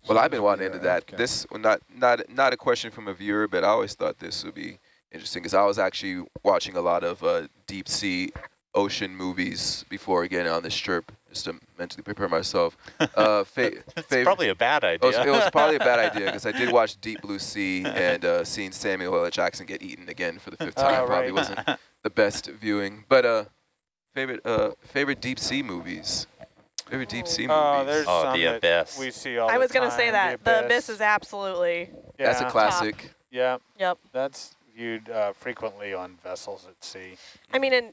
Well, I've been wanting into Yeah, that. okay. This well, not not not a question from a viewer, but I always thought this would be interesting because I was actually watching a lot of uh, deep sea ocean movies before getting on this trip, just to mentally prepare myself. Uh, fa it's probably a bad it was, idea. it was probably a bad idea because I did watch Deep Blue Sea and uh, seeing Samuel L. Jackson get eaten again for the fifth time Oh, probably right. wasn't the best viewing. But uh, favorite uh, favorite deep sea movies. Favorite deep sea Oh, movies. there's Oh, some The that Abyss. we see all I the was going to say that. The Abyss is absolutely, That's a Yeah. classic. Yeah, yep. that's viewed uh, frequently on vessels at sea. I mean, and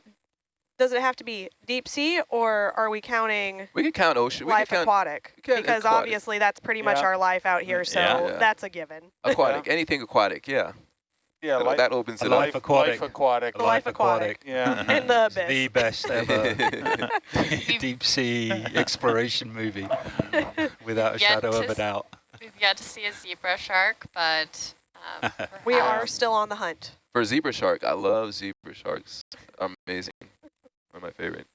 does it have to be deep sea or are we counting We could count ocean. We life could count aquatic? we Because aquatic. obviously that's pretty much our life out here, so Yeah. Yeah. that's a given. aquatic. Anything aquatic. Yeah. Yeah, That, life, that opens A it life up. aquatic. life aquatic. The life aquatic. Yeah. In the It's abyss. the best ever deep sea exploration movie, without a Yet shadow of a doubt. We've yet to see a zebra shark, but um, We are still on the hunt. For zebra shark, I love zebra sharks. Amazing. One of my favorite.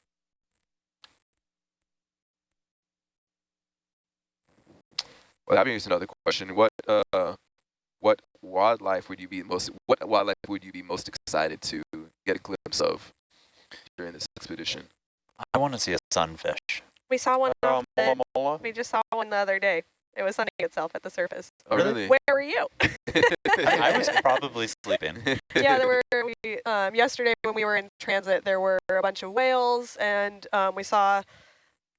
Well, that brings another question. What uh, what wildlife would you be most what wildlife would you be most excited to get a glimpse of during this expedition? I want to see a sunfish. We saw one. Off the- mola mola. we just saw one the other day. It was sunning itself at the surface. Oh, Really? really? Where were you? I, I was probably sleeping. yeah, there were. We, um, yesterday when we were in transit, there were a bunch of whales, and um, we saw a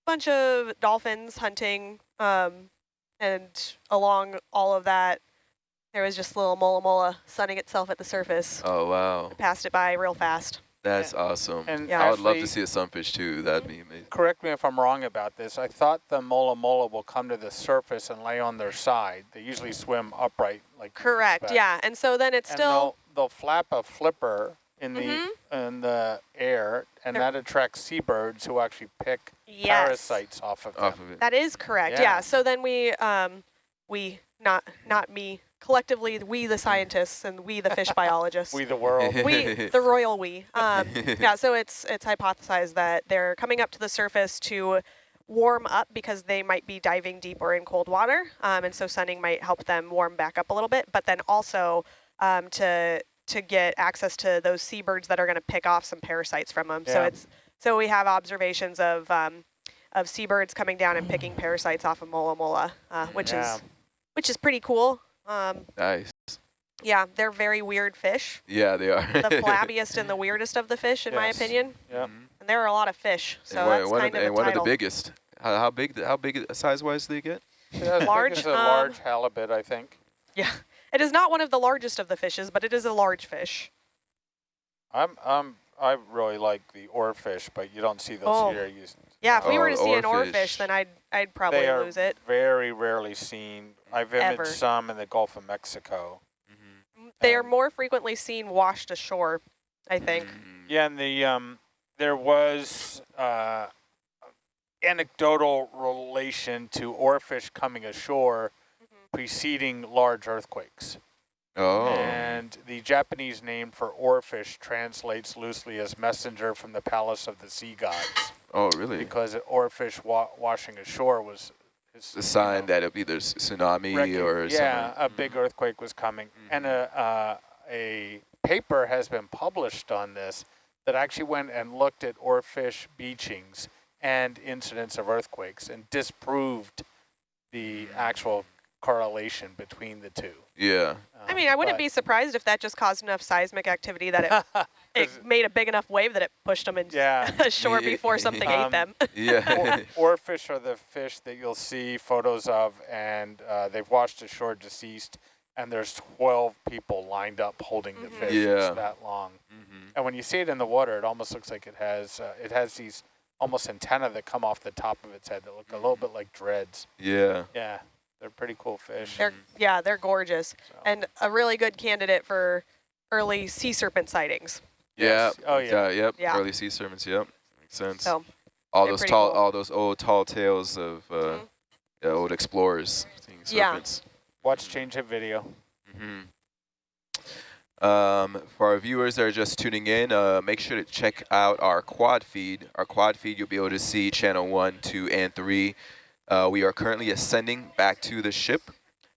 bunch of dolphins hunting. Um, and along all of that, there was just little mola mola sunning itself at the surface. Oh wow, Passed it by real fast. That's awesome. And Yeah. I would love to see a sunfish too. That'd be amazing. Correct me if I'm wrong about this. I thought the mola mola will come to the surface and lay on their side. They usually swim upright, like Correct. Yeah, and so then it's And still. they'll, they'll flap a flipper in the Mhm. in the air, and They're- that attracts seabirds who actually pick Yes. parasites off of them. Off of it. That is correct. Yeah. Yeah. So then we, um, we not not me collectively, we the scientists and we the fish biologists. We the world. we the royal we. Um, yeah. So it's it's hypothesized that they're coming up to the surface to warm up because they might be diving deep or in cold water, um, and so sunning might help them warm back up a little bit. But then also um, to to get access to those seabirds that are going to pick off some parasites from them. So it's so we have observations of um, of seabirds coming down and picking parasites off of mola mola, uh, which Yeah. is which is pretty cool. Um, Nice. yeah, they're very weird fish. Yeah, they are. The flabbiest and the weirdest of the fish, in my opinion. Yep. Mhm. And there are a lot of fish, so and one, that's one kind of, of, and the one of the biggest. How, how big? How big size wise do they get? Yeah, Large, It's a um, large halibut, I think. Yeah, it is not one of the largest of the fishes, but it is a large fish. I'm I'm I really like the oarfish, but you don't see those Oh. here. You, Yeah, if we were Oh, to see an oarfish. oarfish, then I'd I'd probably they are lose it. very rarely seen. I've imaged some in the Gulf of Mexico. They are more frequently seen washed ashore, I think. Mm. Yeah, and the um, there was uh, anecdotal relation to oarfish coming ashore preceding large earthquakes. Oh. And the Japanese name for oarfish translates loosely as messenger from the palace of the sea gods, Oh, really? because oarfish wa washing ashore was is, The you sign that it'll be there's tsunami recon- or yeah, something. a big earthquake was coming, and Mhm. a uh, a paper has been published on this that actually went and looked at oarfish beachings and incidents of earthquakes and disproved the actual correlation between the two. Yeah. I mean, I wouldn't be surprised if that just caused enough seismic activity that it, it made a big enough wave that it pushed them in Yeah. ashore Yeah. before something Um, ate them. Yeah. Or, oarfish are the fish that you'll see photos of, and uh, they've washed ashore deceased, and there's 12 people lined up holding the Mhm. fish. Yeah. That long. Mhm. And when you see it in the water, it almost looks like it has uh, it has these almost antenna that come off the top of its head that look a little bit like dreads. Yeah. Yeah, they're pretty cool fish. They're yeah, they're gorgeous so. and a really good candidate for early sea serpent sightings. Yeah. Yes. Oh, yeah. Yep. Yeah. Early sea serpents. Yep. Makes sense. So all those tall, cool. all those old tall tales of uh, Mhm. yeah, old explorers seeing serpents. Yeah. Watch change hit video. hmm Um, for our viewers that are just tuning in, uh, make sure to check out our quad feed. Our quad feed, you'll be able to see channel one, two, and three. Uh, we are currently ascending back to the ship.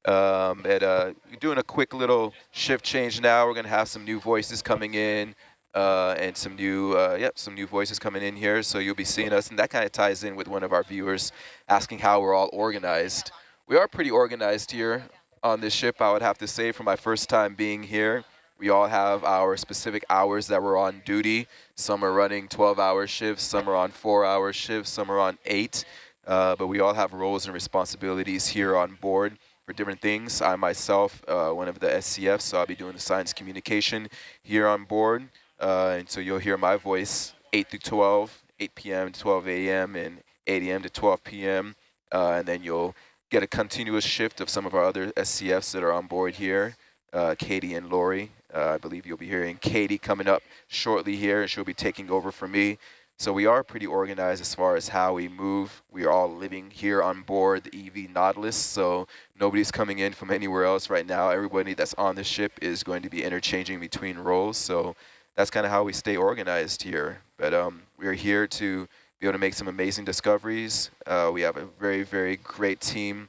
Um, and uh, doing a quick little shift change now. We're gonna have some new voices coming in, uh, and some new, uh, yep, some new voices coming in here. So you'll be seeing us, and that kind of ties in with one of our viewers asking how we're all organized. We are pretty organized here on this ship, I would have to say, for my first time being here. We all have our specific hours that we're on duty. Some are running 12-hour shifts, some are on four-hour shifts, some are on eight. Uh, but we all have roles and responsibilities here on board for different things. I myself, uh, one of the SCFs, so I'll be doing the science communication here on board. Uh, and so you'll hear my voice 8 through 12, 8 p.m. to 12 a.m. and 8 a.m. to 12 p.m. Uh, and then you'll get a continuous shift of some of our other SCFs that are on board here, uh, Katie and Lori. Uh, I believe you'll be hearing Katie coming up shortly here, and she'll be taking over for me. So we are pretty organized as far as how we move. We are all living here on board the EV Nautilus, so nobody's coming in from anywhere else right now. Everybody that's on the ship is going to be interchanging between roles, so that's kind of how we stay organized here. But um, we're here to be able to make some amazing discoveries. Uh, we have a very, very great team,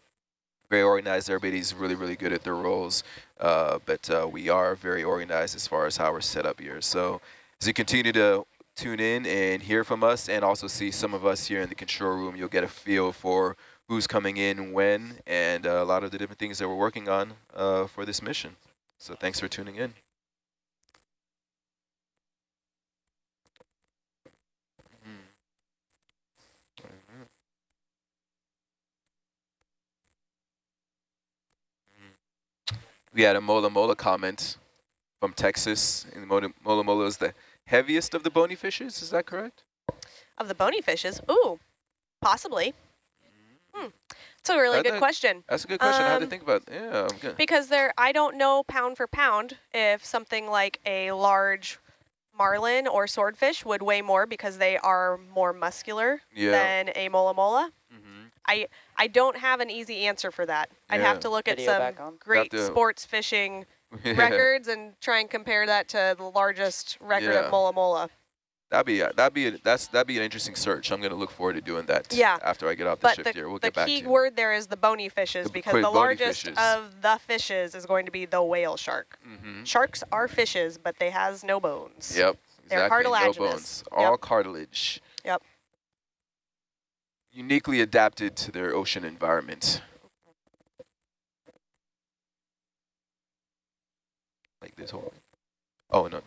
very organized. Everybody's really, really good at their roles, uh, but uh, we are very organized as far as how we're set up here. So as you continue to tune in and hear from us and also see some of us here in the control room, you'll get a feel for who's coming in when and uh, a lot of the different things that we're working on uh, for this mission. So thanks for tuning in. We had a Mola Mola comment from Texas. And Mola, Mola is the heaviest of the bony fishes, is that correct? Of the bony fishes? Ooh, possibly. Hmm. It's a really That- good that- question. That's a good question. I had to Um, think about. Yeah, I'm good. Because there, I don't know pound for pound if something like a large marlin or swordfish would weigh more because they are more muscular Yeah. than a mola mola. hmm I I don't have an easy answer for that. I'd have to look at Video some great sports fishing records and try and compare that to the largest record Yeah. of mola mola. That'd be that'd be a, that's that'd be an interesting search. I'm gonna look forward to doing that. Yeah. After I get off the But shift the, here, we'll get back to key you. word there is the bony fishes The because the largest fishes. of the fishes is going to be the whale shark. hmm Sharks are fishes, but they has no bones. Yep. They're exactly. No cartilaginous. bones. All cartilage. Yep. Uniquely adapted to their ocean environment. This whole. Oh no no.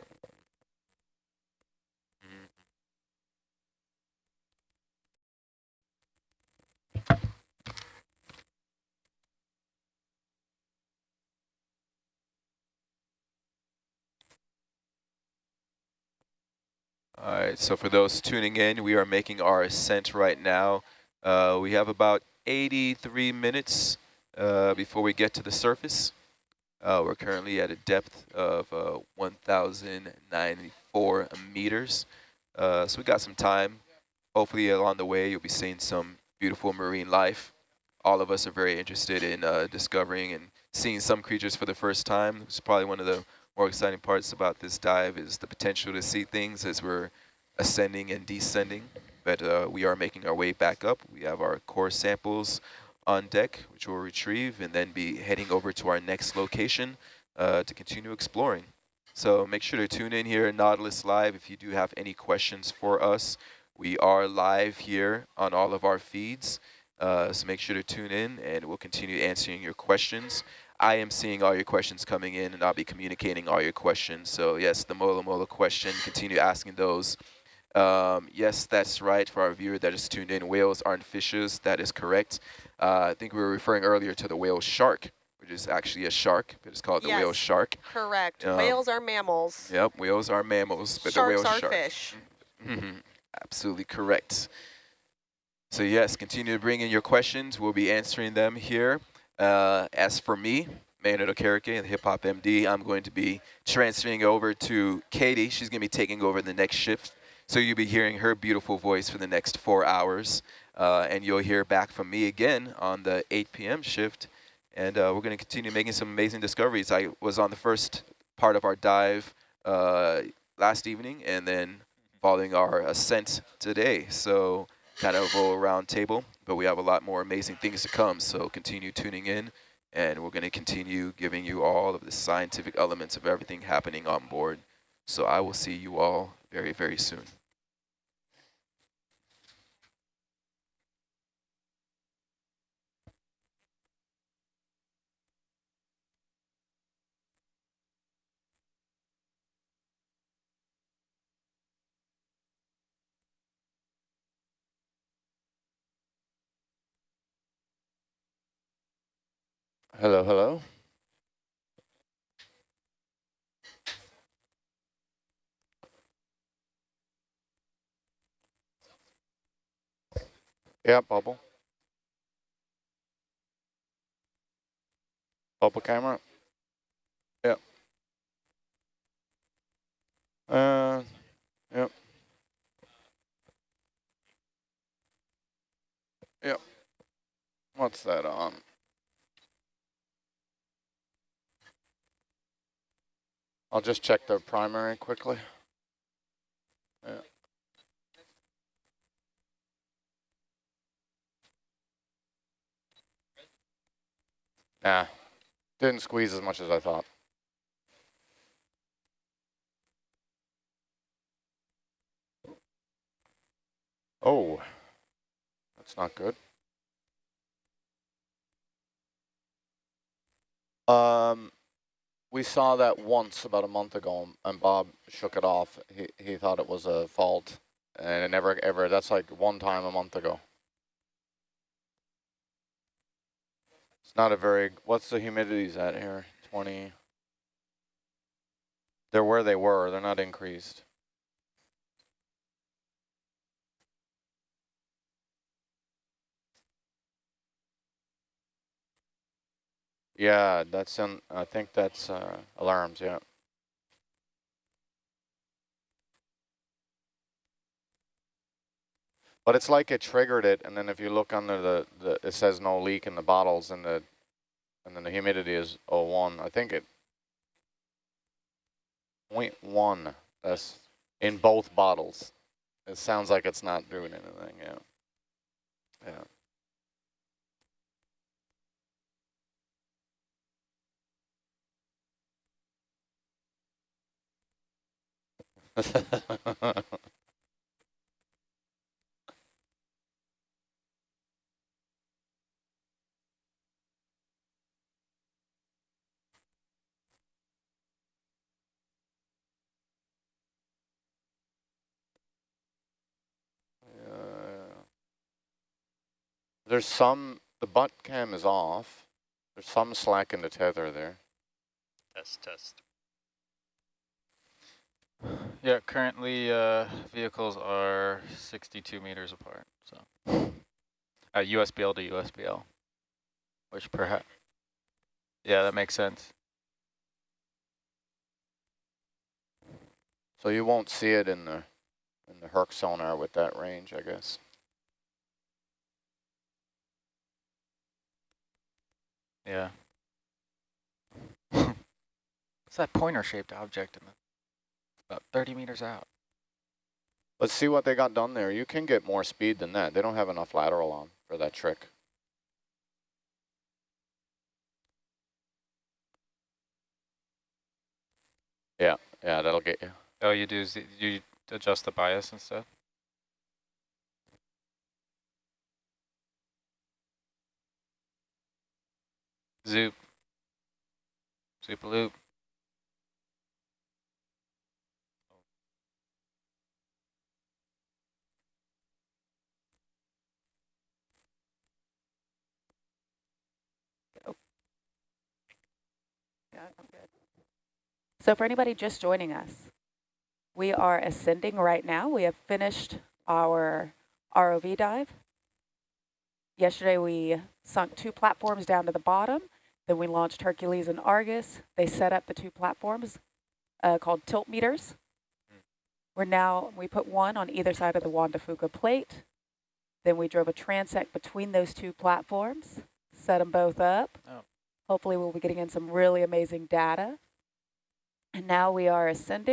All right, so for those tuning in, we are making our ascent right now. Uh, we have about 83 minutes uh, before we get to the surface. Uh, we're currently at a depth of uh, 1,094 meters. Uh, so we got some time. Hopefully along the way, you'll be seeing some beautiful marine life. All of us are very interested in uh, discovering and seeing some creatures for the first time. It's probably one of the more exciting parts about this dive is the potential to see things as we're ascending and descending. But uh, we are making our way back up. We have our core samples on deck, which we'll retrieve and then be heading over to our next location uh, to continue exploring. So make sure to tune in here Nautilus Live if you do have any questions for us. We are live here on all of our feeds, uh, so make sure to tune in and we'll continue answering your questions. I am seeing all your questions coming in and I'll be communicating all your questions. So yes, the Mola Mola question, continue asking those. Um, yes, that's right for our viewer that just tuned in. Whales aren't fishes, that is correct. Uh, I think we were referring earlier to the whale shark, which is actually a shark, but it's called the whale shark. Correct. Um, Whales are mammals. Yep, whales are mammals, but Sharks the whale are shark. fish. Mhm, Absolutely correct. So yes, continue to bring in your questions. We'll be answering them here. Uh, as for me, Maynard Okereke, the Hip Hop MD, I'm going to be transferring over to Katie. She's going to be taking over the next shift. So you'll be hearing her beautiful voice for the next four hours. Uh, and you'll hear back from me again on the 8 p.m. shift. And uh, we're going to continue making some amazing discoveries. I was on the first part of our dive uh, last evening and then following our ascent today. So kind of a round table, but we have a lot more amazing things to come. So continue tuning in and we're going to continue giving you all of the scientific elements of everything happening on board. So I will see you all very, very soon. Hello, hello. Yeah, bubble. Bubble camera. Yep. Uh, yep. Yep. What's that on? I'll just check the primary quickly. Nah, didn't squeeze as much as I thought. Oh, that's not good. Um, we saw that once about a month ago, and Bob shook it off. He he thought it was a fault, and it never ever. That's like one time a month ago. It's not a very. What's the humidities at here? Twenty. They're where they were. They're not increased. Yeah, that's in, I think that's uh, alarms, yeah. But it's like it triggered it, and then if you look under the, the it says no leak in the bottles, and the and then the humidity is 01. I think it 0.1. That's in both bottles. It sounds like it's not doing anything. Yeah. Yeah. There's some, the butt cam is off. There's some slack in the tether there. Test, test. Yeah, currently uh, vehicles are 62 meters apart. So, uh, USBL to USBL, which perhaps, yeah, that makes sense. So you won't see it in the in the Herc sonar with that range, I guess. Yeah. What's that pointer-shaped object in the about 30 meters out? Let's see what they got done there. You can get more speed than that. They don't have enough lateral on for that trick. Yeah, yeah, that'll get you. Oh, you do you adjust the bias instead? Zoop. Zoop loop. So for anybody just joining us, we are ascending right now. We have finished our ROV dive. Yesterday we sunk two platforms down to the bottom. Then we launched Hercules and Argus. They set up the two platforms uh, called tilt meters. We're now, we put one on either side of the Juan de Fuca plate. Then we drove a transect between those two platforms, set them both up. Oh. Hopefully we'll be getting in some really amazing data. And now we are ascending.